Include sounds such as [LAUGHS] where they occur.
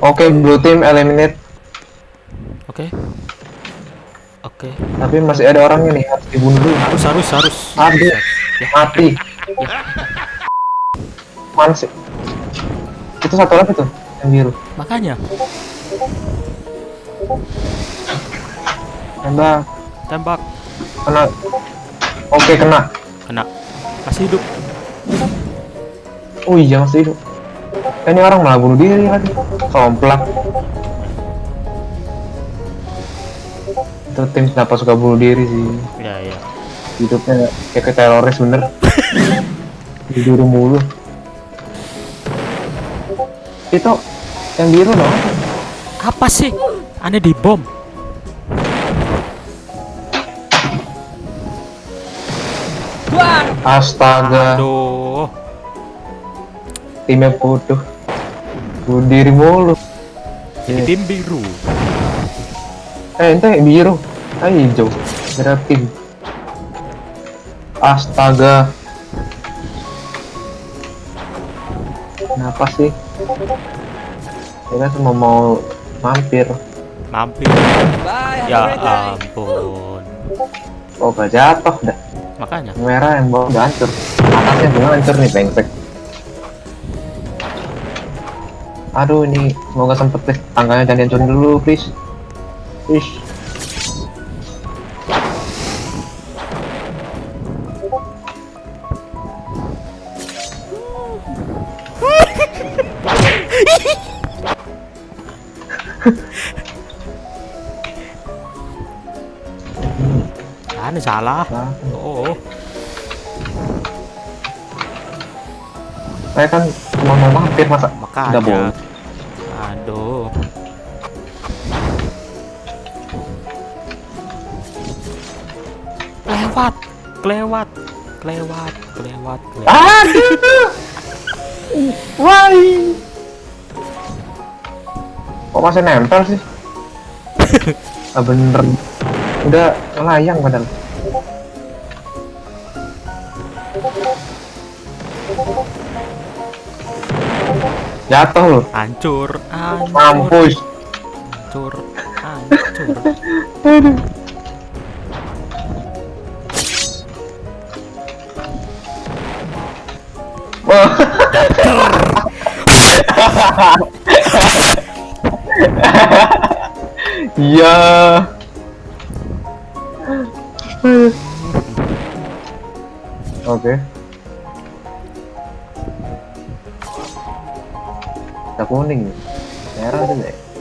Oke, blue team eliminate. Oke. Oke. Tapi masih ada orangnya nih, harus dibunuh. Harus harus harus. Aduh, Ya. mati. Mana sih? Itu satu lagi tuh, yang biru. Makanya Tembak, tembak kena. Oke, kena. kena. Masih hidup. Oh iya, masih hidup. Eh, ini orang malah bunuh diri lagi. Komplak. Itu tim kenapa suka bunuh diri sih? Ya ya. Hidupnya kayak ke teroris bener. Tidur mulu. Itu yang biru dong. Apa sih? Aneh di bom. Astaga, Aduh. timnya bodoh. Bunuh diri mulu. Jadi tim biru. Eh, ente biru. Ah, hijau. Tim. Astaga. Kenapa sih? Kita cuma mau mampir. Mampir. Ya ampun. Oh, gak jatuh dah. Makanya. Merah yang bawah udah hancur. Atasnya belum hancur nih, pengsek. Aduh, ini semoga sempet deh. Tangganya jangan dihancurin dulu, please. Please. Aneh salah. Nah, Oh. saya kan mau mampir masa Nggak boleh. Aduh. Kelewat, kelewat, kelewat, kelewat, kelewat. Aduh. Why? Kok masih nempel sih? [LAUGHS] ah bener. Udah layang padahal. Jatuh loh. Hancur, hancur, Mampus. hancur, hancur. Aduh. Iya. [LAUGHS] Oke. Kita kuning. Merah aja deh.